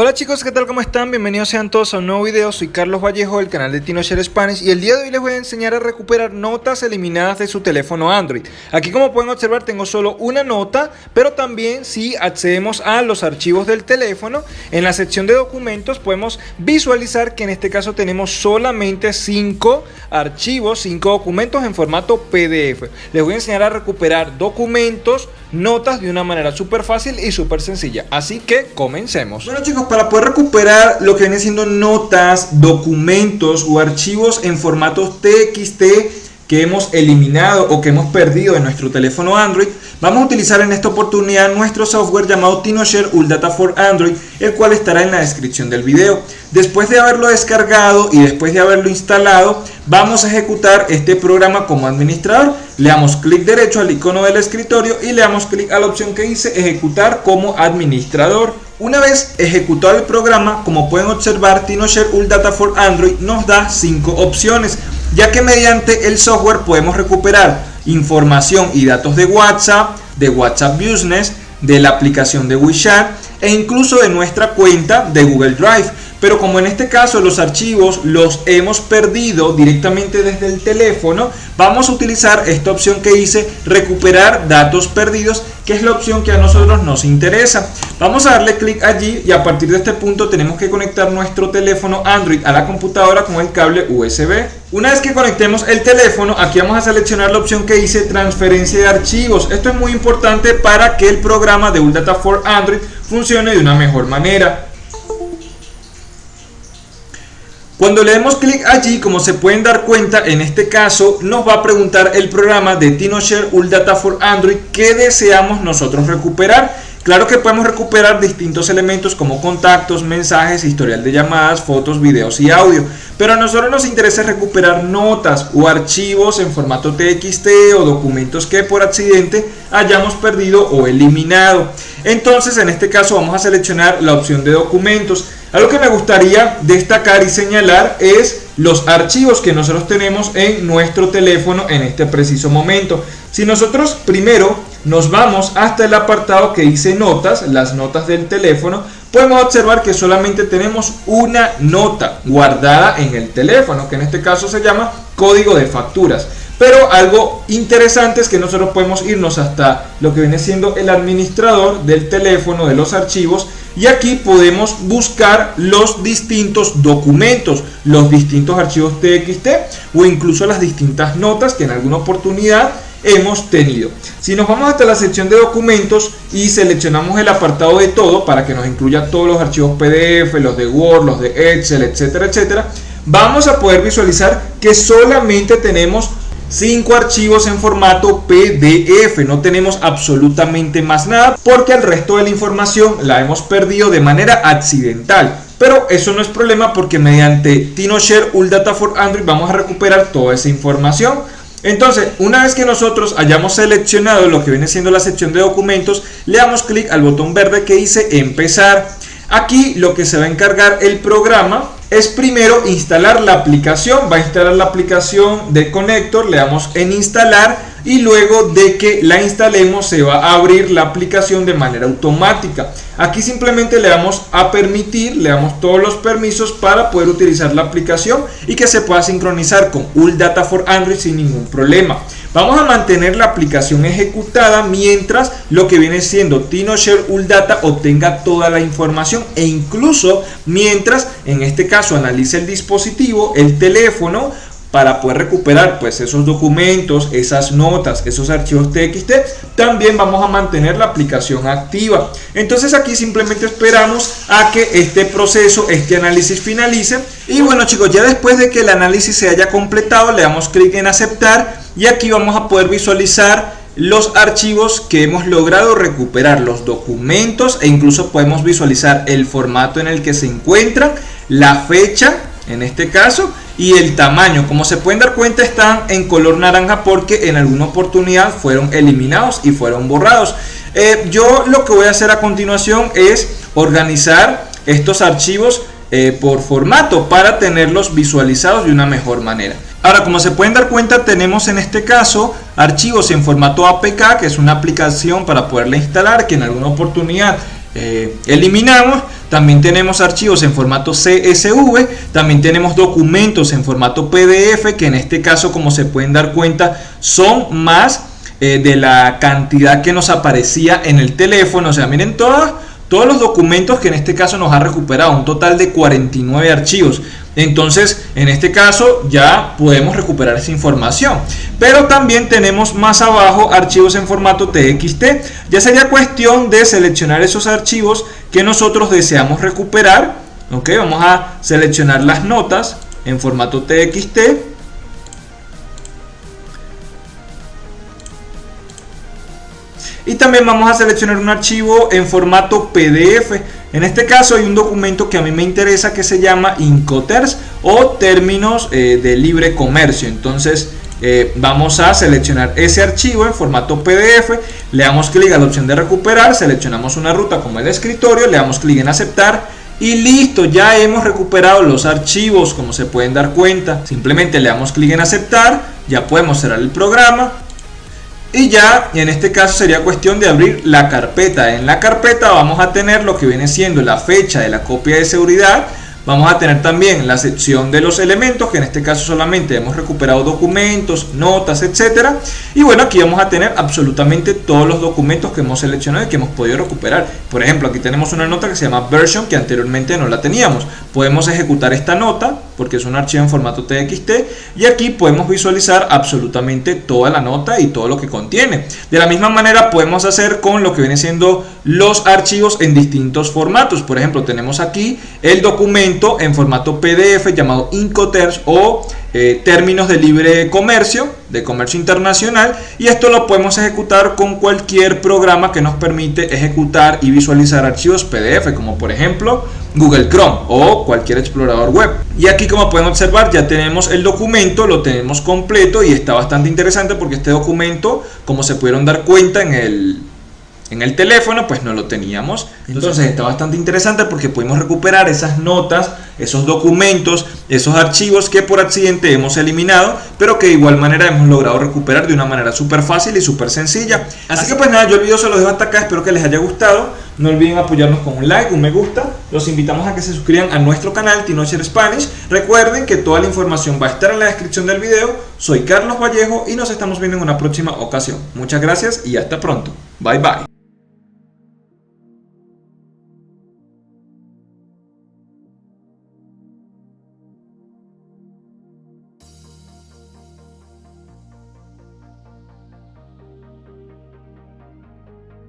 Hola chicos, ¿qué tal? ¿Cómo están? Bienvenidos sean todos a un nuevo video, soy Carlos Vallejo del canal de TinoShare Spanish y el día de hoy les voy a enseñar a recuperar notas eliminadas de su teléfono Android. Aquí como pueden observar tengo solo una nota, pero también si accedemos a los archivos del teléfono, en la sección de documentos podemos visualizar que en este caso tenemos solamente 5 archivos, 5 documentos en formato PDF. Les voy a enseñar a recuperar documentos, notas de una manera súper fácil y súper sencilla, así que comencemos. Bueno chicos, para poder recuperar lo que viene siendo notas, documentos o archivos en formatos TXT que hemos eliminado o que hemos perdido en nuestro teléfono Android, vamos a utilizar en esta oportunidad nuestro software llamado TinoShare Data for Android, el cual estará en la descripción del video. Después de haberlo descargado y después de haberlo instalado, vamos a ejecutar este programa como administrador. Le damos clic derecho al icono del escritorio y le damos clic a la opción que dice ejecutar como administrador. Una vez ejecutado el programa, como pueden observar, TinoShare Data for Android nos da 5 opciones, ya que mediante el software podemos recuperar información y datos de WhatsApp, de WhatsApp Business, de la aplicación de WeChat e incluso de nuestra cuenta de Google Drive. Pero como en este caso los archivos los hemos perdido directamente desde el teléfono, vamos a utilizar esta opción que dice recuperar datos perdidos, que es la opción que a nosotros nos interesa. Vamos a darle clic allí y a partir de este punto tenemos que conectar nuestro teléfono Android a la computadora con el cable USB. Una vez que conectemos el teléfono, aquí vamos a seleccionar la opción que dice transferencia de archivos. Esto es muy importante para que el programa de Data for Android funcione de una mejor manera. Cuando le demos clic allí, como se pueden dar cuenta, en este caso nos va a preguntar el programa de TinoShare Data for Android que deseamos nosotros recuperar. Claro que podemos recuperar distintos elementos como contactos, mensajes, historial de llamadas, fotos, videos y audio. Pero a nosotros nos interesa recuperar notas o archivos en formato TXT o documentos que por accidente hayamos perdido o eliminado. Entonces en este caso vamos a seleccionar la opción de documentos. Algo que me gustaría destacar y señalar es los archivos que nosotros tenemos en nuestro teléfono en este preciso momento. Si nosotros primero nos vamos hasta el apartado que dice notas, las notas del teléfono, podemos observar que solamente tenemos una nota guardada en el teléfono, que en este caso se llama código de facturas. Pero algo interesante es que nosotros podemos irnos hasta lo que viene siendo el administrador del teléfono, de los archivos, y aquí podemos buscar los distintos documentos, los distintos archivos TXT o incluso las distintas notas que en alguna oportunidad hemos tenido. Si nos vamos hasta la sección de documentos y seleccionamos el apartado de todo para que nos incluya todos los archivos PDF, los de Word, los de Excel, etcétera, etcétera, vamos a poder visualizar que solamente tenemos 5 archivos en formato PDF. No tenemos absolutamente más nada porque el resto de la información la hemos perdido de manera accidental. Pero eso no es problema porque mediante TinoShare Data for Android vamos a recuperar toda esa información. Entonces, una vez que nosotros hayamos seleccionado lo que viene siendo la sección de documentos, le damos clic al botón verde que dice empezar. Aquí lo que se va a encargar el programa es primero instalar la aplicación. Va a instalar la aplicación de Connector, le damos en instalar y luego de que la instalemos se va a abrir la aplicación de manera automática. Aquí simplemente le damos a permitir, le damos todos los permisos para poder utilizar la aplicación y que se pueda sincronizar con Data for Android sin ningún problema. Vamos a mantener la aplicación ejecutada mientras lo que viene siendo TinoShare Data obtenga toda la información e incluso mientras en este caso analice el dispositivo, el teléfono, para poder recuperar pues esos documentos, esas notas, esos archivos TXT, también vamos a mantener la aplicación activa. Entonces aquí simplemente esperamos a que este proceso, este análisis finalice. Y bueno chicos, ya después de que el análisis se haya completado, le damos clic en aceptar y aquí vamos a poder visualizar los archivos que hemos logrado recuperar, los documentos e incluso podemos visualizar el formato en el que se encuentran, la fecha en este caso y el tamaño. Como se pueden dar cuenta están en color naranja porque en alguna oportunidad fueron eliminados y fueron borrados. Eh, yo lo que voy a hacer a continuación es organizar estos archivos eh, por formato para tenerlos visualizados de una mejor manera. Ahora, como se pueden dar cuenta, tenemos en este caso archivos en formato APK, que es una aplicación para poderla instalar, que en alguna oportunidad eh, eliminamos. También tenemos archivos en formato CSV, también tenemos documentos en formato PDF, que en este caso, como se pueden dar cuenta, son más eh, de la cantidad que nos aparecía en el teléfono. O sea, miren todas todos los documentos que en este caso nos ha recuperado, un total de 49 archivos. Entonces, en este caso ya podemos recuperar esa información. Pero también tenemos más abajo archivos en formato TXT. Ya sería cuestión de seleccionar esos archivos que nosotros deseamos recuperar. Ok, vamos a seleccionar las notas en formato TXT. Y también vamos a seleccionar un archivo en formato PDF. En este caso hay un documento que a mí me interesa que se llama Incoters o términos eh, de libre comercio. Entonces eh, vamos a seleccionar ese archivo en formato PDF, le damos clic a la opción de recuperar, seleccionamos una ruta como el escritorio, le damos clic en aceptar y listo, ya hemos recuperado los archivos como se pueden dar cuenta. Simplemente le damos clic en aceptar, ya podemos cerrar el programa y ya en este caso sería cuestión de abrir la carpeta. En la carpeta vamos a tener lo que viene siendo la fecha de la copia de seguridad, Vamos a tener también la sección de los elementos, que en este caso solamente hemos recuperado documentos, notas, etcétera. Y bueno, aquí vamos a tener absolutamente todos los documentos que hemos seleccionado y que hemos podido recuperar. Por ejemplo, aquí tenemos una nota que se llama version, que anteriormente no la teníamos. Podemos ejecutar esta nota, porque es un archivo en formato TXT, y aquí podemos visualizar absolutamente toda la nota y todo lo que contiene. De la misma manera podemos hacer con lo que viene siendo los archivos en distintos formatos. Por ejemplo, tenemos aquí el documento en formato PDF llamado Incoterms o eh, términos de libre comercio, de comercio internacional y esto lo podemos ejecutar con cualquier programa que nos permite ejecutar y visualizar archivos PDF como por ejemplo Google Chrome o cualquier explorador web y aquí como pueden observar ya tenemos el documento, lo tenemos completo y está bastante interesante porque este documento como se pudieron dar cuenta en el en el teléfono pues no lo teníamos. Entonces está bastante interesante porque pudimos recuperar esas notas, esos documentos, esos archivos que por accidente hemos eliminado, pero que de igual manera hemos logrado recuperar de una manera súper fácil y súper sencilla. Así, que pues nada, yo el video se lo dejo hasta acá, espero que les haya gustado. No olviden apoyarnos con un like, un me gusta. Los invitamos a que se suscriban a nuestro canal Tinocher Spanish. Recuerden que toda la información va a estar en la descripción del video. Soy Carlos Vallejo y nos estamos viendo en una próxima ocasión. Muchas gracias y hasta pronto. Bye bye.